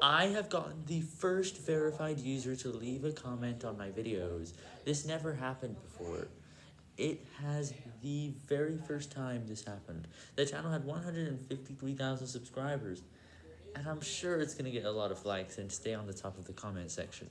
I have gotten the first verified user to leave a comment on my videos. This never happened before. It has the very first time this happened. The channel had 153,000 subscribers, and I'm sure it's going to get a lot of likes and stay on the top of the comment section.